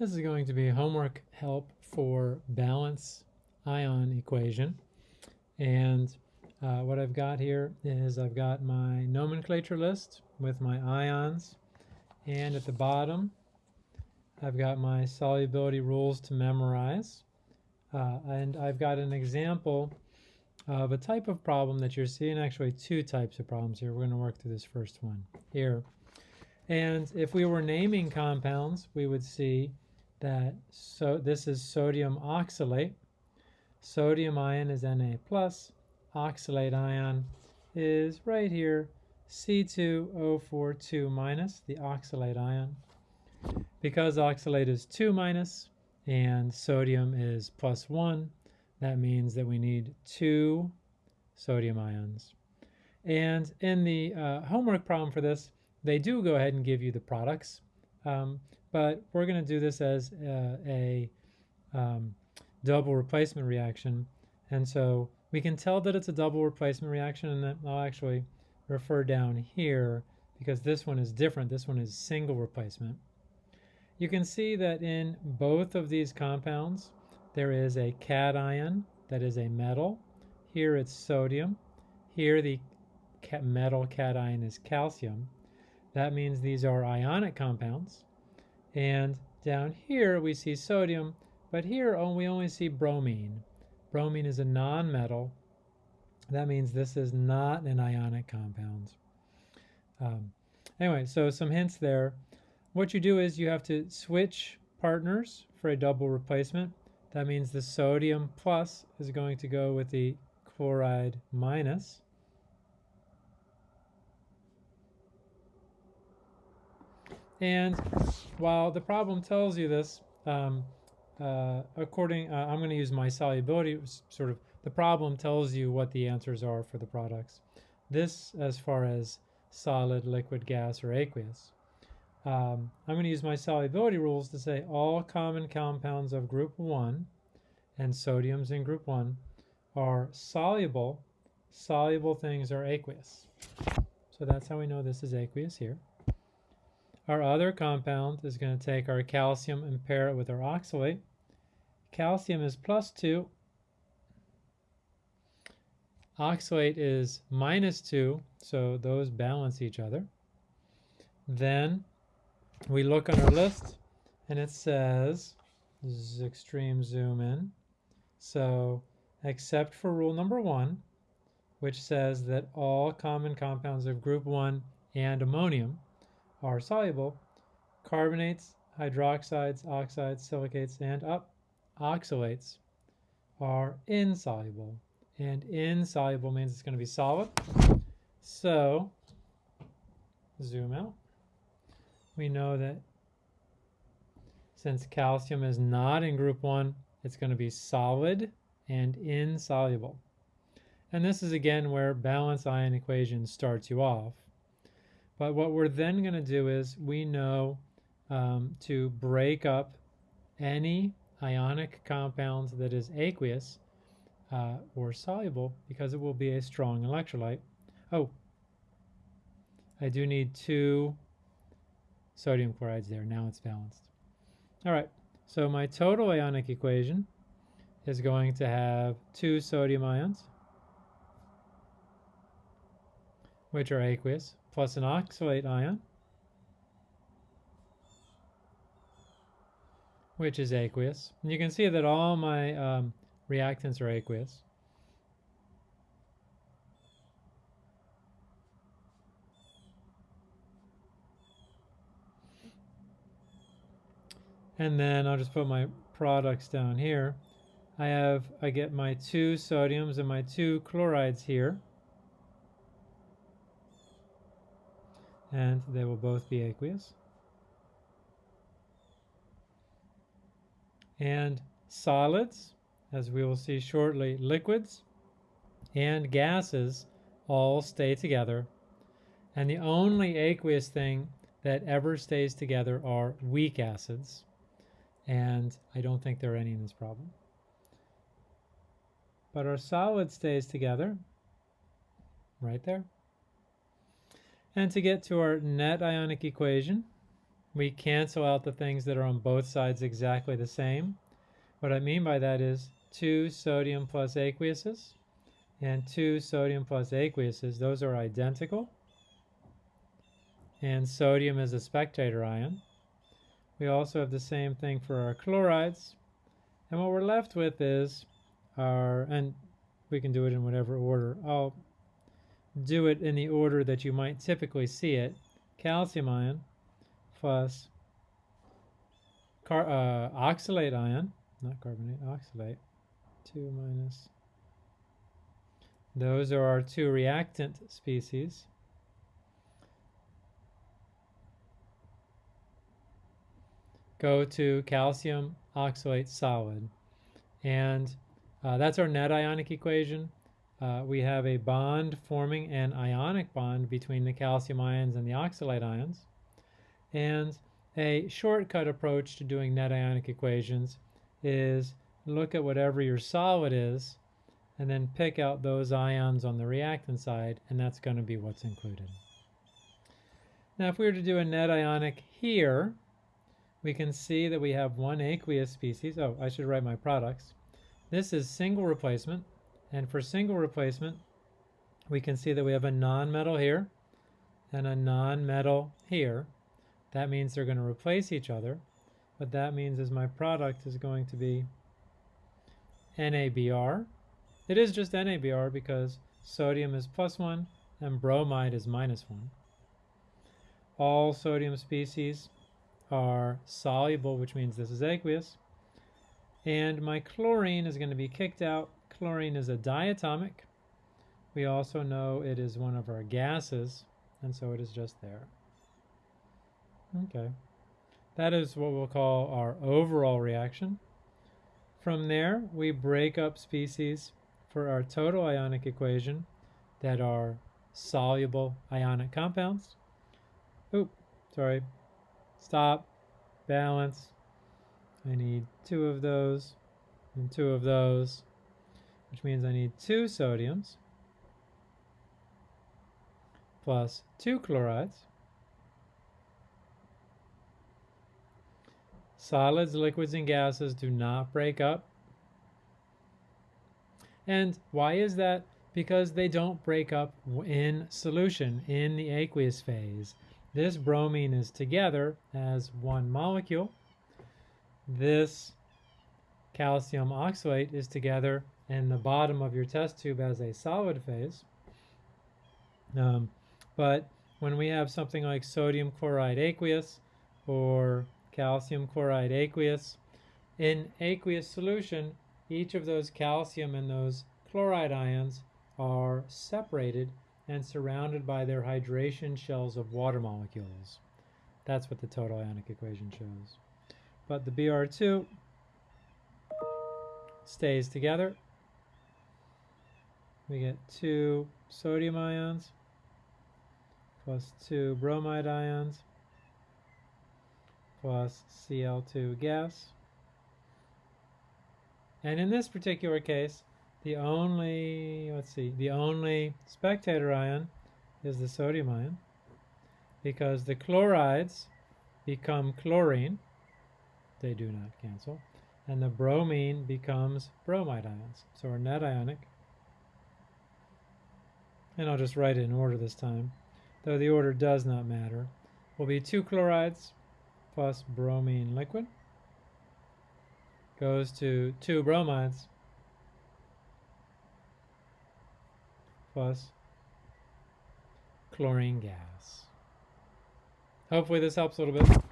This is going to be homework help for balance ion equation. And uh, what I've got here is I've got my nomenclature list with my ions. And at the bottom, I've got my solubility rules to memorize. Uh, and I've got an example of a type of problem that you're seeing, actually two types of problems here. We're going to work through this first one here. And if we were naming compounds, we would see that so this is sodium oxalate. Sodium ion is Na plus. Oxalate ion is right here, C2O42 minus, the oxalate ion. Because oxalate is 2 minus and sodium is plus 1, that means that we need two sodium ions. And in the uh, homework problem for this, they do go ahead and give you the products, um, but we're going to do this as uh, a um, double replacement reaction. And so we can tell that it's a double replacement reaction, and I'll actually refer down here because this one is different. This one is single replacement. You can see that in both of these compounds, there is a cation that is a metal. Here it's sodium. Here the metal cation is calcium. That means these are ionic compounds. And down here we see sodium, but here we only see bromine. Bromine is a nonmetal. That means this is not an ionic compound. Um, anyway, so some hints there. What you do is you have to switch partners for a double replacement. That means the sodium plus is going to go with the chloride minus. And while the problem tells you this, um, uh, according, uh, I'm going to use my solubility, sort of, the problem tells you what the answers are for the products. This as far as solid, liquid, gas, or aqueous. Um, I'm going to use my solubility rules to say all common compounds of group 1 and sodiums in group 1 are soluble. Soluble things are aqueous. So that's how we know this is aqueous here. Our other compound is going to take our calcium and pair it with our oxalate. Calcium is plus 2. Oxalate is minus 2, so those balance each other. Then we look on our list, and it says, this is extreme zoom in, so except for rule number 1, which says that all common compounds of group 1 and ammonium are soluble, carbonates, hydroxides, oxides, silicates, and up oxalates are insoluble. And insoluble means it's going to be solid. So, zoom out. We know that since calcium is not in group 1, it's going to be solid and insoluble. And this is again where balance ion equation starts you off. But what we're then going to do is we know um, to break up any ionic compound that is aqueous uh, or soluble because it will be a strong electrolyte. Oh, I do need two sodium chlorides there. Now it's balanced. All right, so my total ionic equation is going to have two sodium ions, which are aqueous, plus an oxalate ion, which is aqueous. And you can see that all my um, reactants are aqueous. And then I'll just put my products down here. I have, I get my two sodiums and my two chlorides here. And they will both be aqueous. And solids, as we will see shortly, liquids and gases all stay together. And the only aqueous thing that ever stays together are weak acids. And I don't think there are any in this problem. But our solid stays together right there. And to get to our net ionic equation, we cancel out the things that are on both sides exactly the same. What I mean by that is two sodium plus aqueuses and two sodium plus aqueuses, those are identical. And sodium is a spectator ion. We also have the same thing for our chlorides. And what we're left with is our, and we can do it in whatever order. I'll do it in the order that you might typically see it. Calcium ion plus car, uh, oxalate ion, not carbonate, oxalate, 2 minus. Those are our two reactant species. Go to calcium oxalate solid. And uh, that's our net ionic equation. Uh, we have a bond forming an ionic bond between the calcium ions and the oxalate ions. And a shortcut approach to doing net ionic equations is look at whatever your solid is and then pick out those ions on the reactant side and that's going to be what's included. Now if we were to do a net ionic here, we can see that we have one aqueous species. Oh, I should write my products. This is single replacement and for single replacement we can see that we have a non-metal here and a non-metal here that means they're going to replace each other. What that means is my product is going to be NaBr. It is just NaBr because sodium is plus 1 and bromide is minus 1. All sodium species are soluble, which means this is aqueous. And my chlorine is going to be kicked out. Chlorine is a diatomic. We also know it is one of our gases, and so it is just there. Okay. That is what we'll call our overall reaction. From there, we break up species for our total ionic equation that are soluble ionic compounds. Oop, sorry. Stop. Balance. I need two of those and two of those, which means I need two sodiums plus two chlorides Solids, liquids, and gases do not break up. And why is that? Because they don't break up in solution in the aqueous phase. This bromine is together as one molecule. This calcium oxalate is together in the bottom of your test tube as a solid phase. Um, but when we have something like sodium chloride aqueous or calcium chloride aqueous. In aqueous solution, each of those calcium and those chloride ions are separated and surrounded by their hydration shells of water molecules. That's what the total ionic equation shows. But the Br2 stays together. We get two sodium ions plus two bromide ions plus Cl2 gas. And in this particular case, the only, let's see, the only spectator ion is the sodium ion because the chlorides become chlorine, they do not cancel, and the bromine becomes bromide ions. So we're net ionic. And I'll just write it in order this time, though the order does not matter. Will be two chlorides plus bromine liquid goes to two bromides plus chlorine gas. Hopefully this helps a little bit.